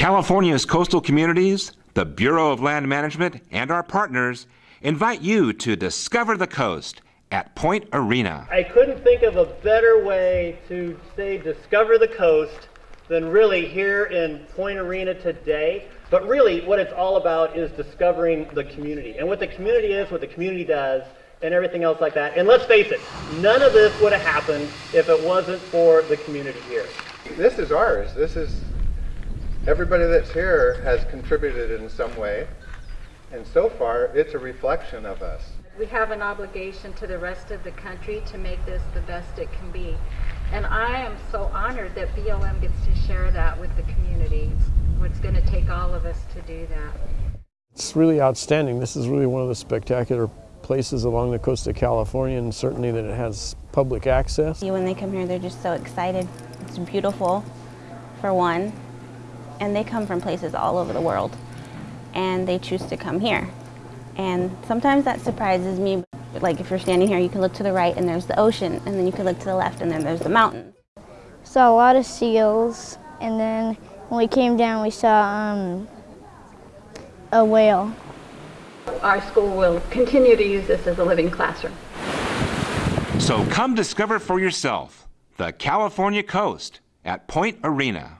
California's coastal communities, the Bureau of Land Management, and our partners invite you to discover the coast at Point Arena. I couldn't think of a better way to say discover the coast than really here in Point Arena today. But really, what it's all about is discovering the community and what the community is, what the community does, and everything else like that. And let's face it, none of this would have happened if it wasn't for the community here. This is ours. This is everybody that's here has contributed in some way. And so far, it's a reflection of us. We have an obligation to the rest of the country to make this the best it can be. And I am so honored that BLM gets to share that with the community. It's going to take all of us to do that. It's really outstanding. This is really one of the spectacular places along the coast of California and certainly that it has public access. When they come here, they're just so excited. It's beautiful, for one, and they come from places all over the world, and they choose to come here. And sometimes that surprises me. Like if you're standing here, you can look to the right and there's the ocean, and then you can look to the left and then there's the mountains. Saw a lot of seals, and then when we came down, we saw um, a whale. Our school will continue to use this as a living classroom. So come discover for yourself the California coast at Point Arena.